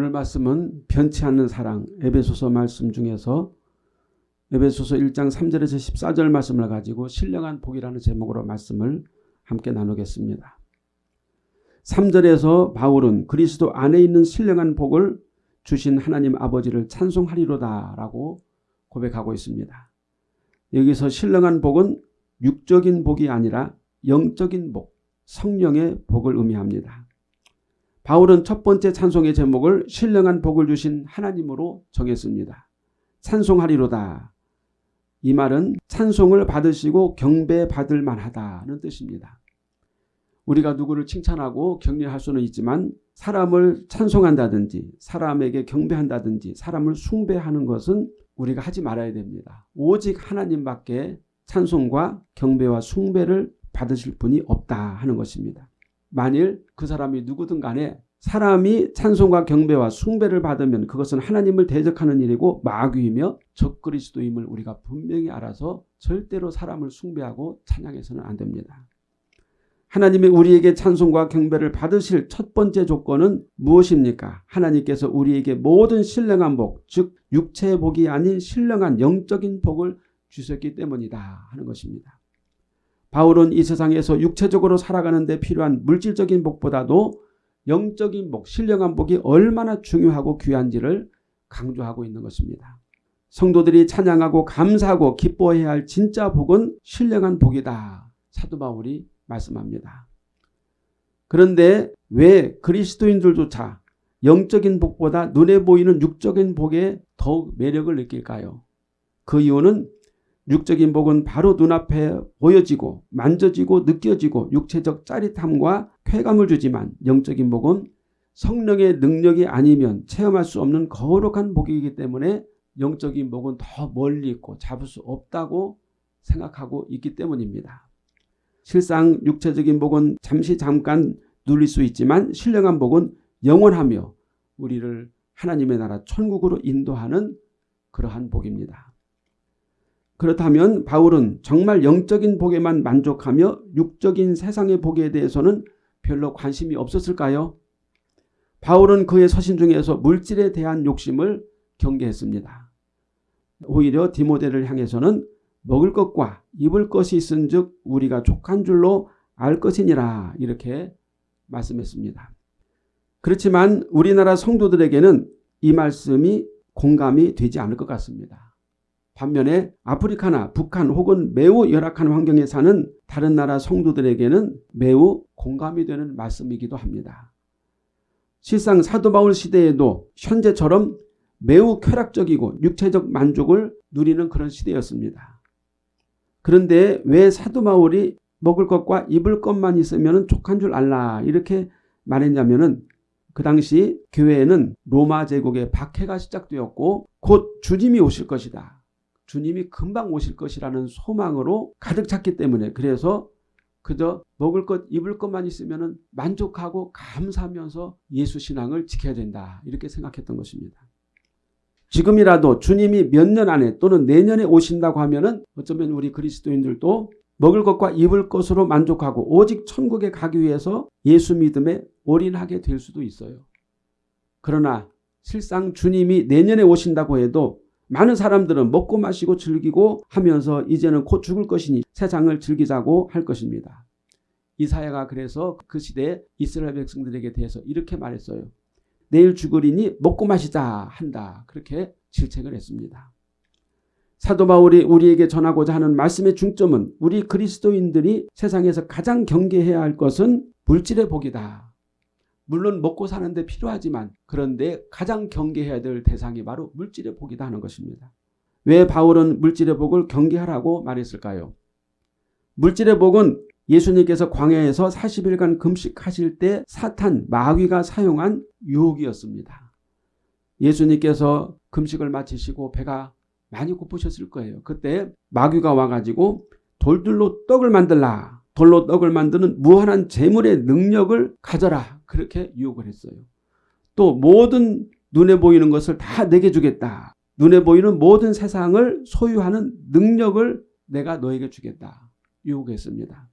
오늘 말씀은 변치 않는 사랑 에베소서 말씀 중에서 에베소서 1장 3절에서 14절 말씀을 가지고 신령한 복이라는 제목으로 말씀을 함께 나누겠습니다. 3절에서 바울은 그리스도 안에 있는 신령한 복을 주신 하나님 아버지를 찬송하리로다 라고 고백하고 있습니다. 여기서 신령한 복은 육적인 복이 아니라 영적인 복, 성령의 복을 의미합니다. 바울은 첫 번째 찬송의 제목을 신령한 복을 주신 하나님으로 정했습니다. 찬송하리로다. 이 말은 찬송을 받으시고 경배받을 만하다는 뜻입니다. 우리가 누구를 칭찬하고 격려할 수는 있지만 사람을 찬송한다든지 사람에게 경배한다든지 사람을 숭배하는 것은 우리가 하지 말아야 됩니다. 오직 하나님밖에 찬송과 경배와 숭배를 받으실 분이 없다 하는 것입니다. 만일 그 사람이 누구든 간에 사람이 찬송과 경배와 숭배를 받으면 그것은 하나님을 대적하는 일이고 마귀이며 적그리스도임을 우리가 분명히 알아서 절대로 사람을 숭배하고 찬양해서는 안 됩니다. 하나님이 우리에게 찬송과 경배를 받으실 첫 번째 조건은 무엇입니까? 하나님께서 우리에게 모든 신령한 복, 즉 육체의 복이 아닌 신령한 영적인 복을 주셨기 때문이다 하는 것입니다. 바울은 이 세상에서 육체적으로 살아가는 데 필요한 물질적인 복보다도 영적인 복, 신령한 복이 얼마나 중요하고 귀한지를 강조하고 있는 것입니다. 성도들이 찬양하고 감사하고 기뻐해야 할 진짜 복은 신령한 복이다. 사도 바울이 말씀합니다. 그런데 왜 그리스도인들조차 영적인 복보다 눈에 보이는 육적인 복에 더욱 매력을 느낄까요? 그 이유는 육적인 복은 바로 눈앞에 보여지고 만져지고 느껴지고 육체적 짜릿함과 쾌감을 주지만 영적인 복은 성령의 능력이 아니면 체험할 수 없는 거룩한 복이기 때문에 영적인 복은 더 멀리 있고 잡을 수 없다고 생각하고 있기 때문입니다. 실상 육체적인 복은 잠시 잠깐 누릴 수 있지만 신령한 복은 영원하며 우리를 하나님의 나라 천국으로 인도하는 그러한 복입니다. 그렇다면 바울은 정말 영적인 복에만 만족하며 육적인 세상의 복에 대해서는 별로 관심이 없었을까요? 바울은 그의 서신 중에서 물질에 대한 욕심을 경계했습니다. 오히려 디모데를 향해서는 먹을 것과 입을 것이 있은즉 우리가 족한 줄로 알 것이니라 이렇게 말씀했습니다. 그렇지만 우리나라 성도들에게는 이 말씀이 공감이 되지 않을 것 같습니다. 반면에 아프리카나 북한 혹은 매우 열악한 환경에 사는 다른 나라 성도들에게는 매우 공감이 되는 말씀이기도 합니다. 실상 사도 바울 시대에도 현재처럼 매우 쾌락적이고 육체적 만족을 누리는 그런 시대였습니다. 그런데 왜 사도 바울이 먹을 것과 입을 것만 있으면 족한 줄 알라 이렇게 말했냐면은 그 당시 교회에는 로마 제국의 박해가 시작되었고 곧 주님이 오실 것이다. 주님이 금방 오실 것이라는 소망으로 가득 찼기 때문에 그래서 그저 먹을 것 입을 것만 있으면 만족하고 감사하면서 예수 신앙을 지켜야 된다 이렇게 생각했던 것입니다. 지금이라도 주님이 몇 년 안에 또는 내년에 오신다고 하면 어쩌면 우리 그리스도인들도 먹을 것과 입을 것으로 만족하고 오직 천국에 가기 위해서 예수 믿음에 올인하게 될 수도 있어요. 그러나 실상 주님이 내년에 오신다고 해도 많은 사람들은 먹고 마시고 즐기고 하면서 이제는 곧 죽을 것이니 세상을 즐기자고 할 것입니다. 이사야가 그래서 그 시대에 이스라엘 백성들에게 대해서 이렇게 말했어요. 내일 죽으리니 먹고 마시자 한다. 그렇게 질책을 했습니다. 사도 바울이 우리에게 전하고자 하는 말씀의 중점은 우리 그리스도인들이 세상에서 가장 경계해야 할 것은 물질의 복이다. 물론 먹고 사는데 필요하지만 그런데 가장 경계해야 될 대상이 바로 물질의 복이다 하는 것입니다. 왜 바울은 물질의 복을 경계하라고 말했을까요? 물질의 복은 예수님께서 광야에서 40일간 금식하실 때 사탄 마귀가 사용한 유혹이었습니다. 예수님께서 금식을 마치시고 배가 많이 고프셨을 거예요. 그때 마귀가 와가지고 돌들로 떡을 만들라 돌로 떡을 만드는 무한한 재물의 능력을 가져라. 그렇게 유혹을 했어요. 또 모든 눈에 보이는 것을 다 내게 주겠다. 눈에 보이는 모든 세상을 소유하는 능력을 내가 너에게 주겠다. 유혹했습니다.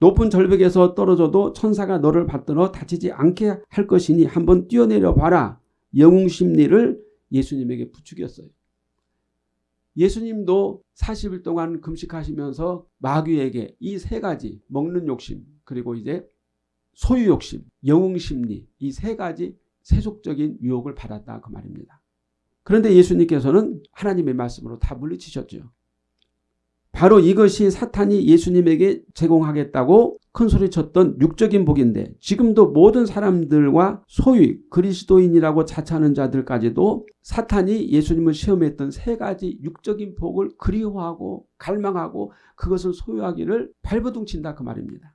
높은 절벽에서 떨어져도 천사가 너를 받들어 다치지 않게 할 것이니 한번 뛰어내려 봐라. 영웅 심리를 예수님에게 부추겼어요. 예수님도 40일 동안 금식하시면서 마귀에게 이 세 가지 먹는 욕심 그리고 이제 소유 욕심, 영웅 심리 이 세 가지 세속적인 유혹을 받았다 그 말입니다. 그런데 예수님께서는 하나님의 말씀으로 다 물리치셨죠. 바로 이것이 사탄이 예수님에게 제공하겠다고 큰 소리쳤던 육적인 복인데 지금도 모든 사람들과 소위 그리스도인이라고 자처하는 자들까지도 사탄이 예수님을 시험했던 세 가지 육적인 복을 그리워하고 갈망하고 그것을 소유하기를 발버둥친다 그 말입니다.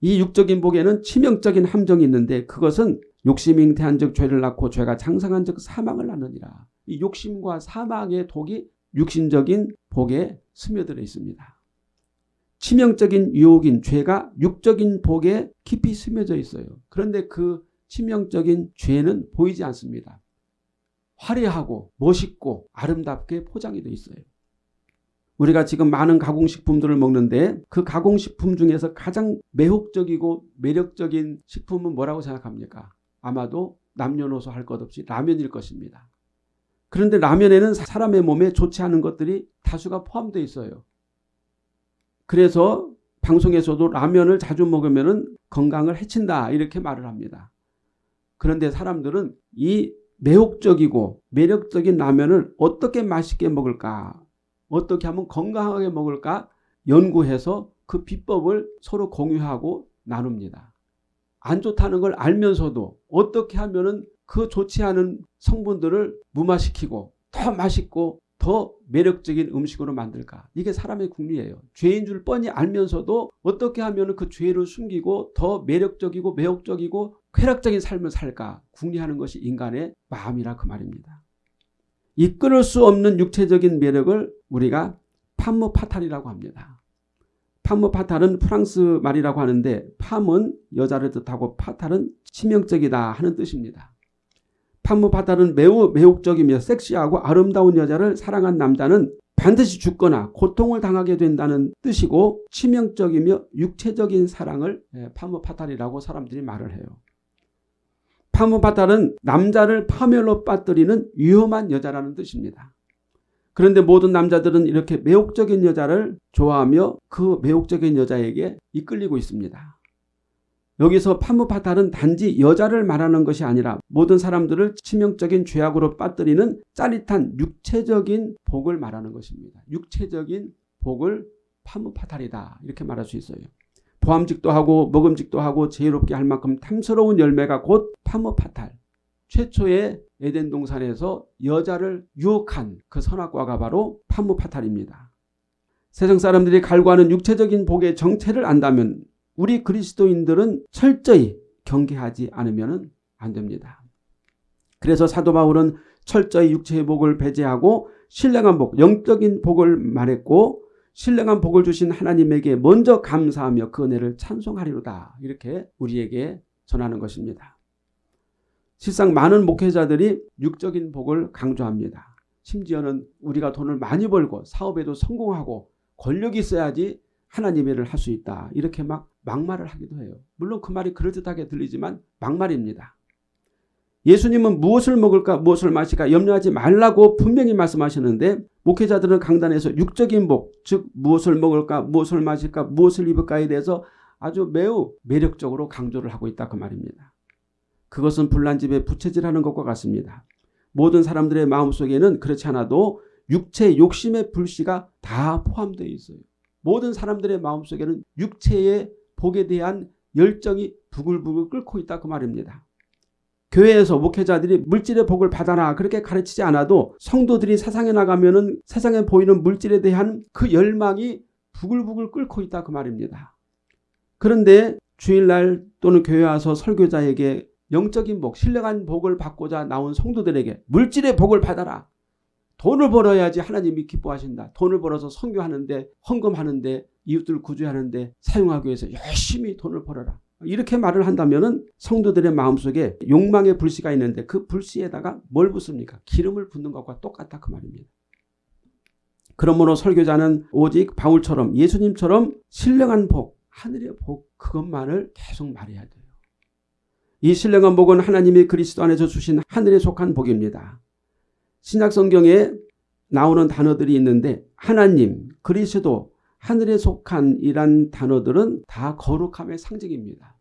이 육적인 복에는 치명적인 함정이 있는데 그것은 욕심 잉태한 적 죄를 낳고 죄가 장성한 적 사망을 낳느니라. 이 욕심과 사망의 독이 육신적인 복에 스며들어 있습니다. 치명적인 유혹인 죄가 육적인 복에 깊이 스며져 있어요. 그런데 그 치명적인 죄는 보이지 않습니다. 화려하고 멋있고 아름답게 포장이 되어 있어요. 우리가 지금 많은 가공식품들을 먹는데 그 가공식품 중에서 가장 매혹적이고 매력적인 식품은 뭐라고 생각합니까? 아마도 남녀노소 할 것 없이 라면일 것입니다. 그런데 라면에는 사람의 몸에 좋지 않은 것들이 다수가 포함되어 있어요. 그래서 방송에서도 라면을 자주 먹으면 건강을 해친다 이렇게 말을 합니다. 그런데 사람들은 이 매혹적이고 매력적인 라면을 어떻게 맛있게 먹을까 어떻게 하면 건강하게 먹을까 연구해서 그 비법을 서로 공유하고 나눕니다. 안 좋다는 걸 알면서도 어떻게 하면 그 좋지 않은 성분들을 무마시키고 더 맛있고 더 매력적인 음식으로 만들까? 이게 사람의 국리예요. 죄인 줄 뻔히 알면서도 어떻게 하면 그 죄를 숨기고 더 매력적이고 매혹적이고 쾌락적인 삶을 살까? 국리하는 것이 인간의 마음이라 그 말입니다. 이끌을 수 없는 육체적인 매력을 우리가 판무 파탈이라고 합니다. 판무 파탈은 프랑스 말이라고 하는데 팜은 여자를 뜻하고 파탈은 치명적이다 하는 뜻입니다. 판무파탈은 매우 매혹적이며 섹시하고 아름다운 여자를 사랑한 남자는 반드시 죽거나 고통을 당하게 된다는 뜻이고 치명적이며 육체적인 사랑을 예, 파무파탈이라고 사람들이 말을 해요. 파무파탈은 남자를 파멸로 빠뜨리는 위험한 여자라는 뜻입니다. 그런데 모든 남자들은 이렇게 매혹적인 여자를 좋아하며 그 매혹적인 여자에게 이끌리고 있습니다. 여기서 파무파탈은 단지 여자를 말하는 것이 아니라 모든 사람들을 치명적인 죄악으로 빠뜨리는 짜릿한 육체적인 복을 말하는 것입니다. 육체적인 복을 파무파탈이다 이렇게 말할 수 있어요. 보암직도 하고 먹음직도 하고 제의롭게 할 만큼 탐스러운 열매가 곧 파무파탈. 최초의 에덴 동산에서 여자를 유혹한 그 선악과가 바로 파무파탈입니다. 세상 사람들이 갈구하는 육체적인 복의 정체를 안다면 우리 그리스도인들은 철저히 경계하지 않으면 안 됩니다. 그래서 사도 바울은 철저히 육체의 복을 배제하고 신령한 복, 영적인 복을 말했고 신령한 복을 주신 하나님에게 먼저 감사하며 그 은혜를 찬송하리로다. 이렇게 우리에게 전하는 것입니다. 실상 많은 목회자들이 육적인 복을 강조합니다. 심지어는 우리가 돈을 많이 벌고 사업에도 성공하고 권력이 있어야지 하나님의 일을 할 수 있다. 이렇게 막 막말을 하기도 해요. 물론 그 말이 그럴듯하게 들리지만 막말입니다. 예수님은 무엇을 먹을까 무엇을 마실까 염려하지 말라고 분명히 말씀하셨는데 목회자들은 강단에서 육적인 복, 즉 무엇을 먹을까 무엇을 마실까 무엇을 입을까에 대해서 아주 매우 매력적으로 강조를 하고 있다 그 말입니다. 그것은 불난 집에 부채질하는 것과 같습니다. 모든 사람들의 마음속에는 그렇지 않아도 육체 욕심의 불씨가 다 포함되어 있어요. 모든 사람들의 마음속에는 육체의 복에 대한 열정이 부글부글 끓고 있다 그 말입니다. 교회에서 목회자들이 물질의 복을 받아라 그렇게 가르치지 않아도 성도들이 세상에 나가면 은 세상에 보이는 물질에 대한 그 열망이 부글부글 끓고 있다 그 말입니다. 그런데 주일날 또는 교회 와서 설교자에게 영적인 복, 신령한 복을 받고자 나온 성도들에게 물질의 복을 받아라. 돈을 벌어야지 하나님이 기뻐하신다. 돈을 벌어서 선교하는데 헌금하는데 이웃들 구제하는데 사용하기 위해서 열심히 돈을 벌어라. 이렇게 말을 한다면 성도들의 마음속에 욕망의 불씨가 있는데 그 불씨에다가 뭘 붓습니까? 기름을 붓는 것과 똑같다 그 말입니다. 그러므로 설교자는 오직 바울처럼 예수님처럼 신령한 복, 하늘의 복 그것만을 계속 말해야 돼요. 이 신령한 복은 하나님이 그리스도 안에서 주신 하늘에 속한 복입니다. 신약 성경에 나오는 단어들이 있는데 하나님, 그리스도, 하늘에 속한 이란 단어들은 다 거룩함의 상징입니다.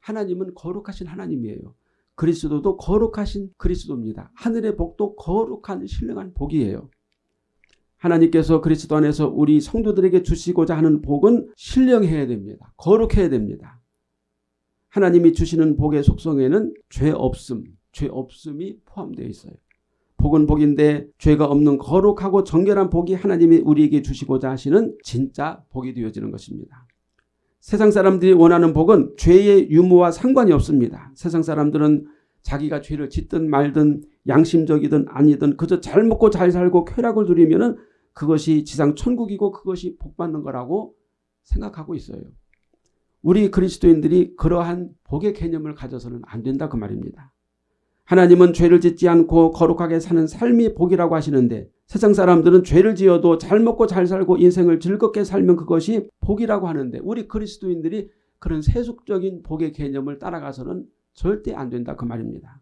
하나님은 거룩하신 하나님이에요. 그리스도도 거룩하신 그리스도입니다. 하늘의 복도 거룩한 신령한 복이에요. 하나님께서 그리스도 안에서 우리 성도들에게 주시고자 하는 복은 신령해야 됩니다. 거룩해야 됩니다. 하나님이 주시는 복의 속성에는 죄 없음, 죄 없음이 포함되어 있어요. 복은 복인데 죄가 없는 거룩하고 정결한 복이 하나님이 우리에게 주시고자 하시는 진짜 복이 되어지는 것입니다. 세상 사람들이 원하는 복은 죄의 유무와 상관이 없습니다. 세상 사람들은 자기가 죄를 짓든 말든 양심적이든 아니든 그저 잘 먹고 잘 살고 쾌락을 누리면 그것이 지상 천국이고 그것이 복받는 거라고 생각하고 있어요. 우리 그리스도인들이 그러한 복의 개념을 가져서는 안 된다 그 말입니다. 하나님은 죄를 짓지 않고 거룩하게 사는 삶이 복이라고 하시는데 세상 사람들은 죄를 지어도 잘 먹고 잘 살고 인생을 즐겁게 살면 그것이 복이라고 하는데 우리 그리스도인들이 그런 세속적인 복의 개념을 따라가서는 절대 안 된다 그 말입니다.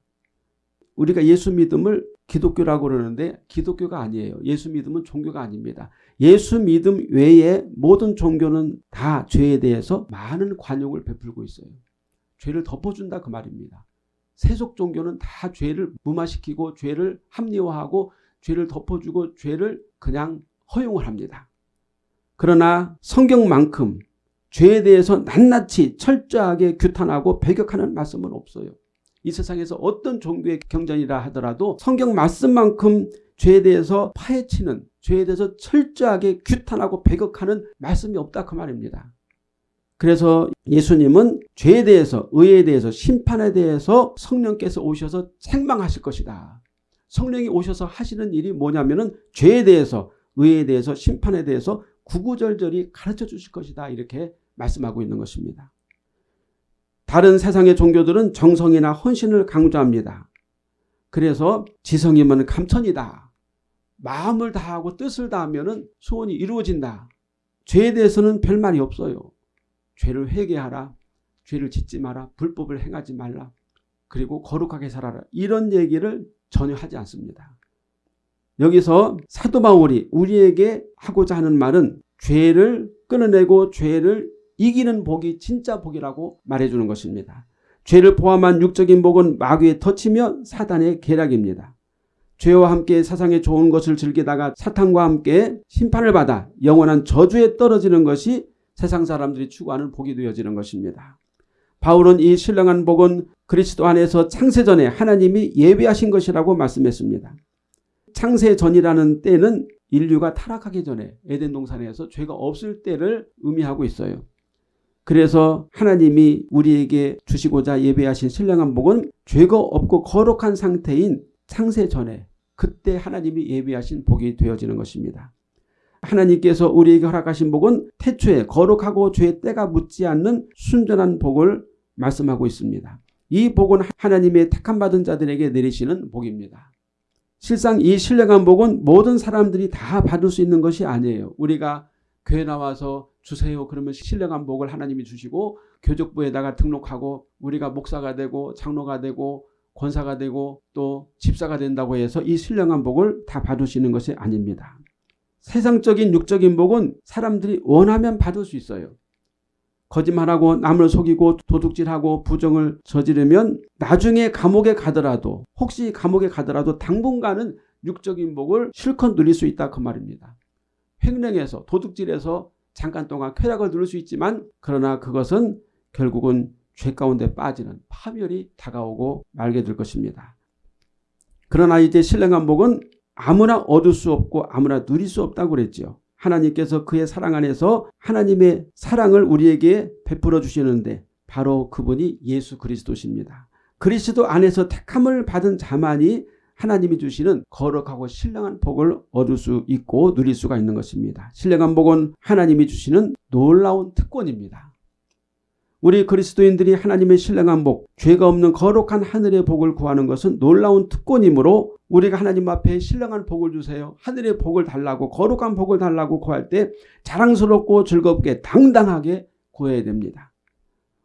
우리가 예수 믿음을 기독교라고 그러는데 기독교가 아니에요. 예수 믿음은 종교가 아닙니다. 예수 믿음 외에 모든 종교는 다 죄에 대해서 많은 관용을 베풀고 있어요. 죄를 덮어준다 그 말입니다. 세속 종교는 다 죄를 무마시키고 죄를 합리화하고 죄를 덮어주고 죄를 그냥 허용을 합니다. 그러나 성경만큼 죄에 대해서 낱낱이 철저하게 규탄하고 배격하는 말씀은 없어요. 이 세상에서 어떤 종교의 경전이라 하더라도 성경 말씀만큼 죄에 대해서 파헤치는 죄에 대해서 철저하게 규탄하고 배격하는 말씀이 없다 그 말입니다. 그래서 예수님은 죄에 대해서 의에 대해서 심판에 대해서 성령께서 오셔서 책망하실 것이다. 성령이 오셔서 하시는 일이 뭐냐면 은 죄에 대해서 의에 대해서 심판에 대해서 구구절절히 가르쳐 주실 것이다. 이렇게 말씀하고 있는 것입니다. 다른 세상의 종교들은 정성이나 헌신을 강조합니다. 그래서 지성이면 감천이다. 마음을 다하고 뜻을 다하면 소원이 이루어진다. 죄에 대해서는 별 말이 없어요. 죄를 회개하라. 죄를 짓지 마라. 불법을 행하지 말라. 그리고 거룩하게 살아라. 이런 얘기를 전혀 하지 않습니다. 여기서 사도 바울이 우리에게 하고자 하는 말은 죄를 끊어내고 죄를 이기는 복이 진짜 복이라고 말해주는 것입니다. 죄를 포함한 육적인 복은 마귀의 터치며 사단의 계략입니다. 죄와 함께 사상의 좋은 것을 즐기다가 사탄과 함께 심판을 받아 영원한 저주에 떨어지는 것이 세상 사람들이 추구하는 복이 되어지는 것입니다. 바울은 이 신령한 복은 그리스도 안에서 창세전에 하나님이 예비하신 것이라고 말씀했습니다. 창세전이라는 때는 인류가 타락하기 전에 에덴 동산에서 죄가 없을 때를 의미하고 있어요. 그래서 하나님이 우리에게 주시고자 예배하신 신령한 복은 죄가 없고 거룩한 상태인 창세 전에 그때 하나님이 예비하신 복이 되어지는 것입니다. 하나님께서 우리에게 허락하신 복은 태초에 거룩하고 죄의 때가 묻지 않는 순전한 복을 말씀하고 있습니다. 이 복은 하나님의 택함 받은 자들에게 내리시는 복입니다. 실상 이 신령한 복은 모든 사람들이 다 받을 수 있는 것이 아니에요. 우리가 교회 나와서 주세요 그러면 신령한 복을 하나님이 주시고 교족부에다가 등록하고 우리가 목사가 되고 장로가 되고 권사가 되고 또 집사가 된다고 해서 이 신령한 복을 다 받으시는 것이 아닙니다. 세상적인 육적인 복은 사람들이 원하면 받을 수 있어요. 거짓말하고 남을 속이고 도둑질하고 부정을 저지르면 나중에 감옥에 가더라도 혹시 감옥에 가더라도 당분간은 육적인 복을 실컷 누릴 수 있다 그 말입니다. 횡령해서 도둑질해서 잠깐 동안 쾌락을 누릴 수 있지만 그러나 그것은 결국은 죄 가운데 빠지는 파멸이 다가오고 말게 될 것입니다. 그러나 이제 신령한 복은 아무나 얻을 수 없고 아무나 누릴 수 없다고 그랬죠. 하나님께서 그의 사랑 안에서 하나님의 사랑을 우리에게 베풀어 주시는데 바로 그분이 예수 그리스도십니다. 그리스도 안에서 택함을 받은 자만이 하나님이 주시는 거룩하고 신령한 복을 얻을 수 있고 누릴 수가 있는 것입니다. 신령한 복은 하나님이 주시는 놀라운 특권입니다. 우리 그리스도인들이 하나님의 신령한 복, 죄가 없는 거룩한 하늘의 복을 구하는 것은 놀라운 특권이므로 우리가 하나님 앞에 신령한 복을 주세요. 하늘의 복을 달라고 거룩한 복을 달라고 구할 때 자랑스럽고 즐겁게 당당하게 구해야 됩니다.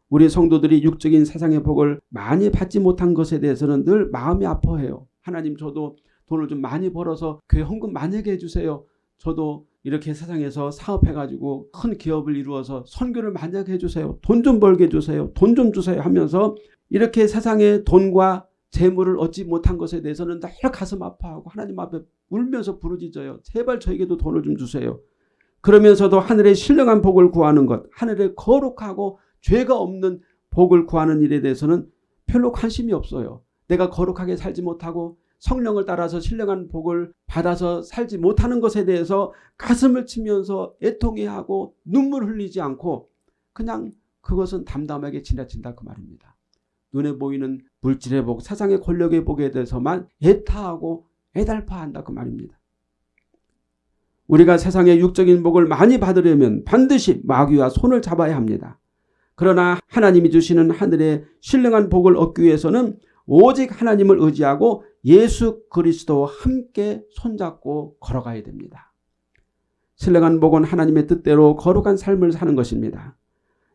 우리 성도들이 육적인 세상의 복을 많이 받지 못한 것에 대해서는 늘 마음이 아파해요. 하나님 저도 돈을 좀 많이 벌어서 교회 헌금 만약에 해주세요. 저도 이렇게 세상에서 사업해가지고 큰 기업을 이루어서 선교를 만약에 해주세요. 돈 좀 벌게 해주세요. 돈 좀 주세요 하면서 이렇게 세상에 돈과 재물을 얻지 못한 것에 대해서는 늘 가슴 아파하고 하나님 앞에 울면서 부르짖어요. 제발 저에게도 돈을 좀 주세요. 그러면서도 하늘의 신령한 복을 구하는 것, 하늘의 거룩하고 죄가 없는 복을 구하는 일에 대해서는 별로 관심이 없어요. 내가 거룩하게 살지 못하고 성령을 따라서 신령한 복을 받아서 살지 못하는 것에 대해서 가슴을 치면서 애통해하고 눈물 흘리지 않고 그냥 그것은 담담하게 지나친다 그 말입니다. 눈에 보이는 물질의 복, 세상의 권력의 복에 대해서만 애타하고 애달파한다 그 말입니다. 우리가 세상의 육적인 복을 많이 받으려면 반드시 마귀와 손을 잡아야 합니다. 그러나 하나님이 주시는 하늘의 신령한 복을 얻기 위해서는 오직 하나님을 의지하고 예수 그리스도와 함께 손잡고 걸어가야 됩니다. 신령한 복은 하나님의 뜻대로 거룩한 삶을 사는 것입니다.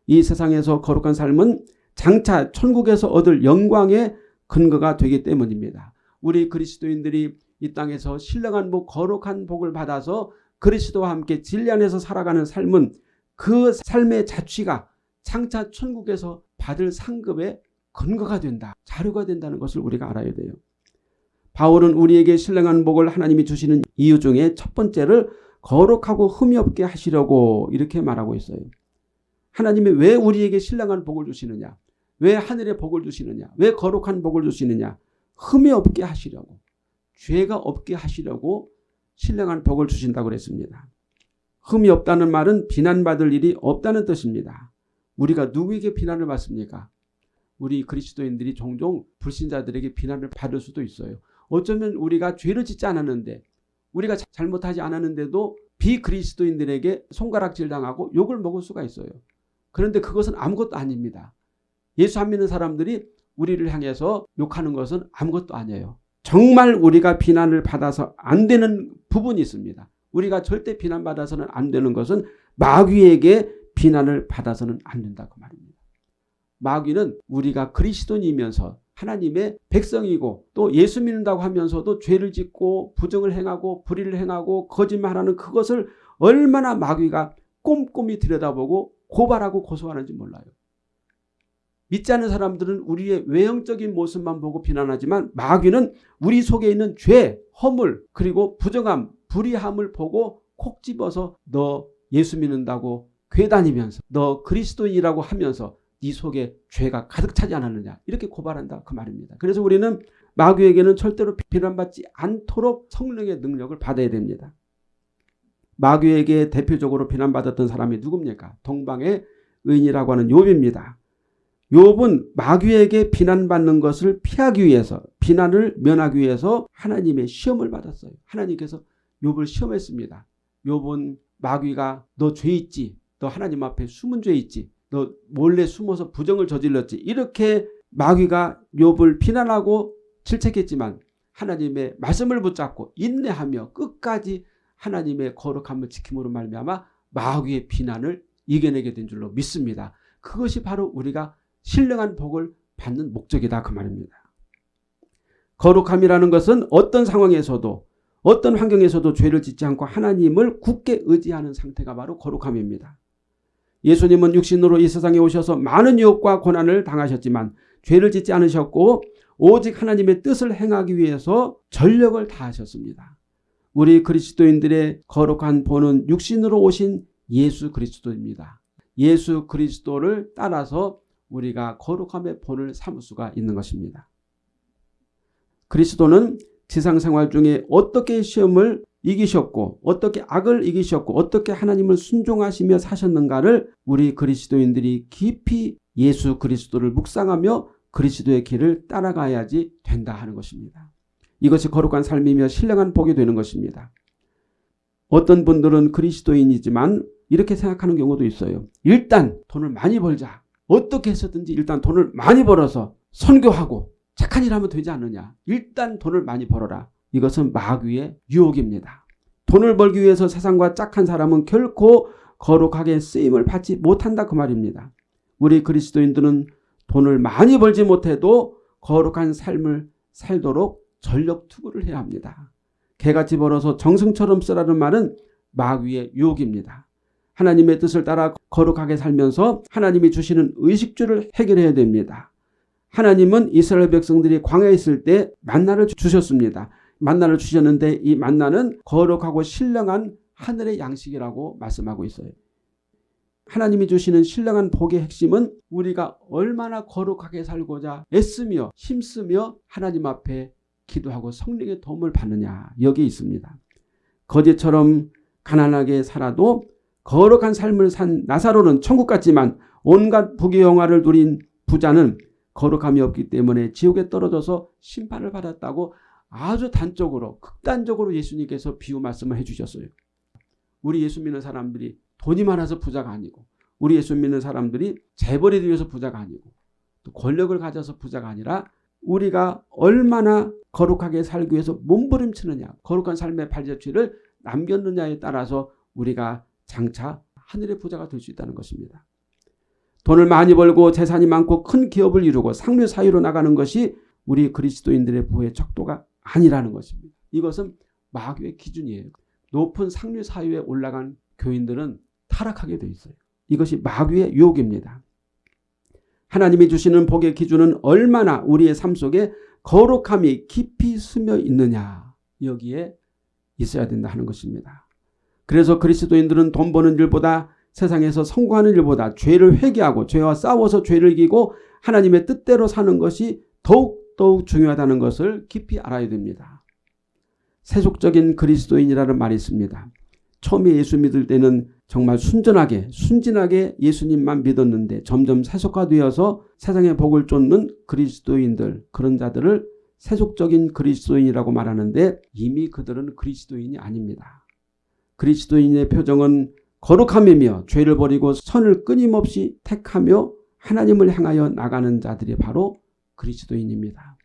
이 세상에서 거룩한 삶은 장차 천국에서 얻을 영광의 근거가 되기 때문입니다. 우리 그리스도인들이 이 땅에서 신령한 복, 거룩한 복을 받아서 그리스도와 함께 진리 안에서 살아가는 삶은 그 삶의 자취가 장차 천국에서 받을 상급의 근거가 된다. 자료가 된다는 것을 우리가 알아야 돼요. 바울은 우리에게 신령한 복을 하나님이 주시는 이유 중에 첫 번째를 거룩하고 흠이 없게 하시려고 이렇게 말하고 있어요. 하나님이 왜 우리에게 신령한 복을 주시느냐? 왜 하늘의 복을 주시느냐? 왜 거룩한 복을 주시느냐? 흠이 없게 하시려고 죄가 없게 하시려고 신령한 복을 주신다고 그랬습니다. 흠이 없다는 말은 비난받을 일이 없다는 뜻입니다. 우리가 누구에게 비난을 받습니까? 우리 그리스도인들이 종종 불신자들에게 비난을 받을 수도 있어요. 어쩌면 우리가 죄를 짓지 않았는데 우리가 잘못하지 않았는데도 비그리스도인들에게 손가락질 당하고 욕을 먹을 수가 있어요. 그런데 그것은 아무것도 아닙니다. 예수 안 믿는 사람들이 우리를 향해서 욕하는 것은 아무것도 아니에요. 정말 우리가 비난을 받아서 안 되는 부분이 있습니다. 우리가 절대 비난받아서는 안 되는 것은 마귀에게 비난을 받아서는 안 된다고 말입니다. 마귀는 우리가 그리스도인이면서 하나님의 백성이고 또 예수 믿는다고 하면서도 죄를 짓고 부정을 행하고 불의를 행하고 거짓말하는 그것을 얼마나 마귀가 꼼꼼히 들여다보고 고발하고 고소하는지 몰라요. 믿지 않는 사람들은 우리의 외형적인 모습만 보고 비난하지만 마귀는 우리 속에 있는 죄, 허물 그리고 부정함, 불의함을 보고 콕 집어서 너 예수 믿는다고 괴 다니면서 너 그리스도인이라고 하면서 네 속에 죄가 가득 차지 않았느냐 이렇게 고발한다 그 말입니다. 그래서 우리는 마귀에게는 절대로 비난받지 않도록 성령의 능력을 받아야 됩니다. 마귀에게 대표적으로 비난받았던 사람이 누굽니까? 동방의 의인이라고 하는 욥입니다. 욥은 마귀에게 비난받는 것을 피하기 위해서 비난을 면하기 위해서 하나님의 시험을 받았어요. 하나님께서 욥을 시험했습니다. 욥은 마귀가 너 죄 있지. 너 하나님 앞에 숨은 죄 있지. 너 몰래 숨어서 부정을 저질렀지. 이렇게 마귀가 욥을 비난하고 질책했지만 하나님의 말씀을 붙잡고 인내하며 끝까지 하나님의 거룩함을 지킴으로 말미암아 마귀의 비난을 이겨내게 된 줄로 믿습니다. 그것이 바로 우리가 신령한 복을 받는 목적이다 그 말입니다. 거룩함이라는 것은 어떤 상황에서도 어떤 환경에서도 죄를 짓지 않고 하나님을 굳게 의지하는 상태가 바로 거룩함입니다. 예수님은 육신으로 이 세상에 오셔서 많은 유혹과 고난을 당하셨지만 죄를 짓지 않으셨고 오직 하나님의 뜻을 행하기 위해서 전력을 다하셨습니다. 우리 그리스도인들의 거룩한 본은 육신으로 오신 예수 그리스도입니다. 예수 그리스도를 따라서 우리가 거룩함의 본을 삼을 수가 있는 것입니다. 그리스도는 지상생활 중에 어떻게 시험을 이기셨고 어떻게 악을 이기셨고 어떻게 하나님을 순종하시며 사셨는가를 우리 그리스도인들이 깊이 예수 그리스도를 묵상하며 그리스도의 길을 따라가야지 된다 하는 것입니다. 이것이 거룩한 삶이며 신령한 복이 되는 것입니다. 어떤 분들은 그리스도인이지만 이렇게 생각하는 경우도 있어요. 일단 돈을 많이 벌자. 어떻게 해서든지 일단 돈을 많이 벌어서 선교하고 착한 일 하면 되지 않느냐. 일단 돈을 많이 벌어라. 이것은 마귀의 유혹입니다. 돈을 벌기 위해서 세상과 짝한 사람은 결코 거룩하게 쓰임을 받지 못한다 그 말입니다. 우리 그리스도인들은 돈을 많이 벌지 못해도 거룩한 삶을 살도록 전력 투구를 해야 합니다. 개같이 벌어서 정승처럼 쓰라는 말은 마귀의 유혹입니다. 하나님의 뜻을 따라 거룩하게 살면서 하나님이 주시는 의식주를 해결해야 됩니다. 하나님은 이스라엘 백성들이 광야에 있을 때 만나를 주셨습니다. 만나를 주셨는데 이 만나는 거룩하고 신령한 하늘의 양식이라고 말씀하고 있어요. 하나님이 주시는 신령한 복의 핵심은 우리가 얼마나 거룩하게 살고자 애쓰며 힘쓰며 하나님 앞에 기도하고 성령의 도움을 받느냐 여기 있습니다. 거제처럼 가난하게 살아도 거룩한 삶을 산 나사로는 천국 같지만 온갖 부귀 영화를 누린 부자는 거룩함이 없기 때문에 지옥에 떨어져서 심판을 받았다고 아주 단적으로 극단적으로 예수님께서 비유 말씀을 해주셨어요. 우리 예수 믿는 사람들이 돈이 많아서 부자가 아니고 우리 예수 믿는 사람들이 재벌이 되어서 부자가 아니고 또 권력을 가져서 부자가 아니라 우리가 얼마나 거룩하게 살기 위해서 몸부림치느냐 거룩한 삶의 발자취를 남겼느냐에 따라서 우리가 장차 하늘의 부자가 될 수 있다는 것입니다. 돈을 많이 벌고 재산이 많고 큰 기업을 이루고 상류 사회로 나가는 것이 우리 그리스도인들의 부의 척도가 아니라는 것입니다. 이것은 마귀의 기준이에요. 높은 상류 사회에 올라간 교인들은 타락하게 돼 있어요. 이것이 마귀의 유혹입니다. 하나님이 주시는 복의 기준은 얼마나 우리의 삶 속에 거룩함이 깊이 스며 있느냐 여기에 있어야 된다 하는 것입니다. 그래서 그리스도인들은 돈 버는 일보다 세상에서 성공하는 일보다 죄를 회개하고 죄와 싸워서 죄를 이기고 하나님의 뜻대로 사는 것이 더욱 더욱 중요하다는 것을 깊이 알아야 됩니다. 세속적인 그리스도인이라는 말이 있습니다. 처음에 예수 믿을 때는 정말 순전하게 순진하게 예수님만 믿었는데 점점 세속화되어서 세상의 복을 쫓는 그리스도인들 그런 자들을 세속적인 그리스도인이라고 말하는데 이미 그들은 그리스도인이 아닙니다. 그리스도인의 표정은 거룩함이며 죄를 버리고 선을 끊임없이 택하며 하나님을 향하여 나가는 자들이 바로 그리스도인입니다.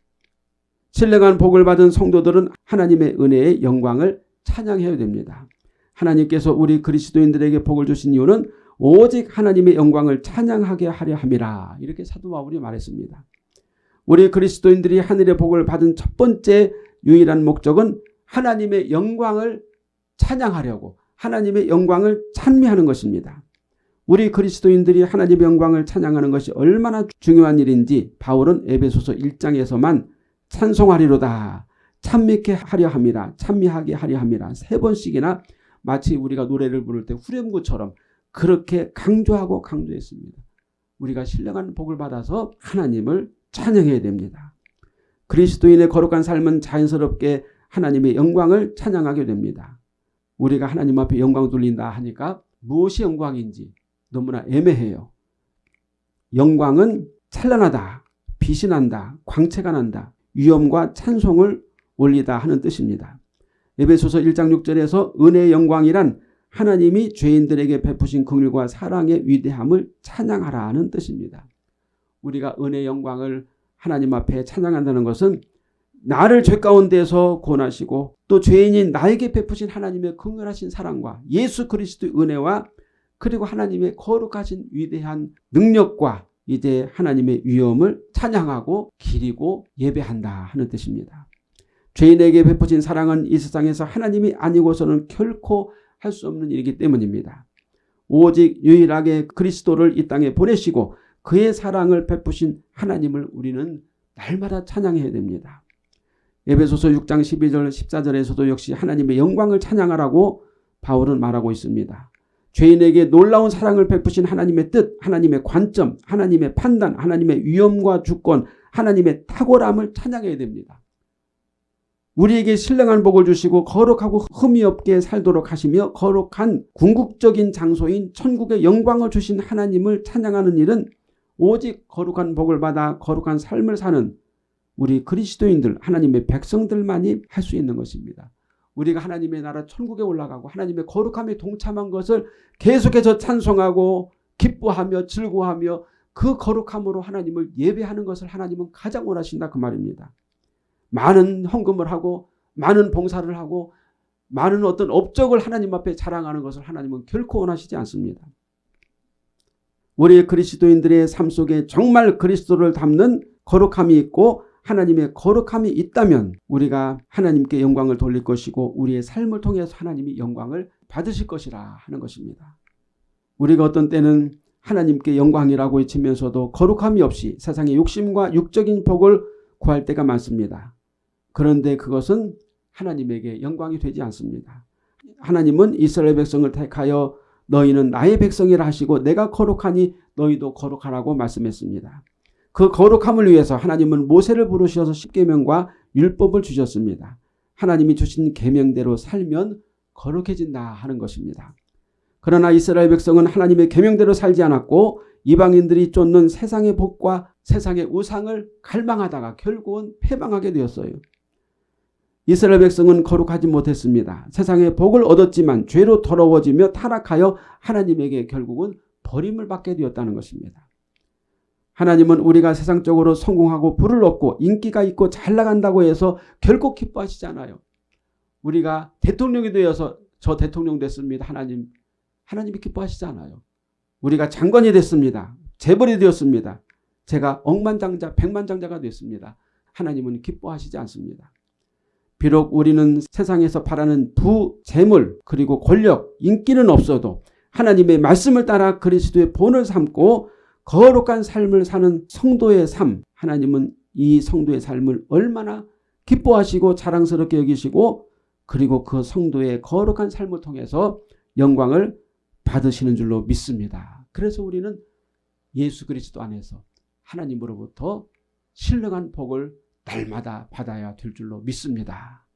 신령한 복을 받은 성도들은 하나님의 은혜의 영광을 찬양해야 됩니다. 하나님께서 우리 그리스도인들에게 복을 주신 이유는 오직 하나님의 영광을 찬양하게 하려 함이라 이렇게 사도 바울이 말했습니다. 우리 그리스도인들이 하늘의 복을 받은 첫 번째 유일한 목적은 하나님의 영광을 찬양하려고 하나님의 영광을 찬미하는 것입니다. 우리 그리스도인들이 하나님의 영광을 찬양하는 것이 얼마나 중요한 일인지 바울은 에베소서 1장에서만 찬송하리로다 찬미케 하려 함이라 찬미하게 하려 함이라 세 번씩이나 마치 우리가 노래를 부를 때 후렴구처럼 그렇게 강조하고 강조했습니다. 우리가 신령한 복을 받아서 하나님을 찬양해야 됩니다. 그리스도인의 거룩한 삶은 자연스럽게 하나님의 영광을 찬양하게 됩니다. 우리가 하나님 앞에 영광 돌린다 하니까 무엇이 영광인지 너무나 애매해요. 영광은 찬란하다, 빛이 난다, 광채가 난다, 위엄과 찬송을 올리다 하는 뜻입니다. 에베소서 1장 6절에서 은혜의 영광이란 하나님이 죄인들에게 베푸신 긍휼과 사랑의 위대함을 찬양하라는 뜻입니다. 우리가 은혜의 영광을 하나님 앞에 찬양한다는 것은 나를 죄 가운데서 권하시고 또 죄인인 나에게 베푸신 하나님의 긍휼하신 사랑과 예수 그리스도의 은혜와 그리고 하나님의 거룩하신 위대한 능력과 이제 하나님의 위엄을 찬양하고 기리고 예배한다 하는 뜻입니다. 죄인에게 베푸신 사랑은 이 세상에서 하나님이 아니고서는 결코 할 수 없는 일이기 때문입니다. 오직 유일하게 그리스도를 이 땅에 보내시고 그의 사랑을 베푸신 하나님을 우리는 날마다 찬양해야 됩니다. 에베소서 6장 12절 14절에서도 역시 하나님의 영광을 찬양하라고 바울은 말하고 있습니다. 죄인에게 놀라운 사랑을 베푸신 하나님의 뜻, 하나님의 관점, 하나님의 판단, 하나님의 위엄과 주권, 하나님의 탁월함을 찬양해야 됩니다. 우리에게 신령한 복을 주시고 거룩하고 흠이 없게 살도록 하시며 거룩한 궁극적인 장소인 천국의 영광을 주신 하나님을 찬양하는 일은 오직 거룩한 복을 받아 거룩한 삶을 사는 우리 그리스도인들 하나님의 백성들만이 할 수 있는 것입니다. 우리가 하나님의 나라 천국에 올라가고 하나님의 거룩함에 동참한 것을 계속해서 찬송하고 기뻐하며 즐거워하며 그 거룩함으로 하나님을 예배하는 것을 하나님은 가장 원하신다 그 말입니다. 많은 헌금을 하고 많은 봉사를 하고 많은 어떤 업적을 하나님 앞에 자랑하는 것을 하나님은 결코 원하시지 않습니다. 우리 그리스도인들의 삶 속에 정말 그리스도를 담는 거룩함이 있고 하나님의 거룩함이 있다면 우리가 하나님께 영광을 돌릴 것이고 우리의 삶을 통해서 하나님이 영광을 받으실 것이라 하는 것입니다. 우리가 어떤 때는 하나님께 영광이라고 외치면서도 거룩함이 없이 세상의 욕심과 육적인 복을 구할 때가 많습니다. 그런데 그것은 하나님에게 영광이 되지 않습니다. 하나님은 이스라엘 백성을 택하여 너희는 나의 백성이라 하시고 내가 거룩하니 너희도 거룩하라고 말씀했습니다. 그 거룩함을 위해서 하나님은 모세를 부르셔서 십계명과 율법을 주셨습니다. 하나님이 주신 계명대로 살면 거룩해진다 하는 것입니다. 그러나 이스라엘 백성은 하나님의 계명대로 살지 않았고 이방인들이 쫓는 세상의 복과 세상의 우상을 갈망하다가 결국은 패망하게 되었어요. 이스라엘 백성은 거룩하지 못했습니다. 세상의 복을 얻었지만 죄로 더러워지며 타락하여 하나님에게 결국은 버림을 받게 되었다는 것입니다. 하나님은 우리가 세상적으로 성공하고 부를 얻고 인기가 있고 잘 나간다고 해서 결코 기뻐하시지 않아요. 우리가 대통령이 되어서 저 대통령 됐습니다. 하나님 하나님이 기뻐하시지 않아요. 우리가 장관이 됐습니다. 재벌이 되었습니다. 제가 억만장자 백만장자가 됐습니다. 하나님은 기뻐하시지 않습니다. 비록 우리는 세상에서 바라는 부, 재물, 그리고 권력, 인기는 없어도 하나님의 말씀을 따라 그리스도의 본을 삼고 거룩한 삶을 사는 성도의 삶, 하나님은 이 성도의 삶을 얼마나 기뻐하시고 자랑스럽게 여기시고 그리고 그 성도의 거룩한 삶을 통해서 영광을 받으시는 줄로 믿습니다. 그래서 우리는 예수 그리스도 안에서 하나님으로부터 신령한 복을 날마다 받아야 될 줄로 믿습니다.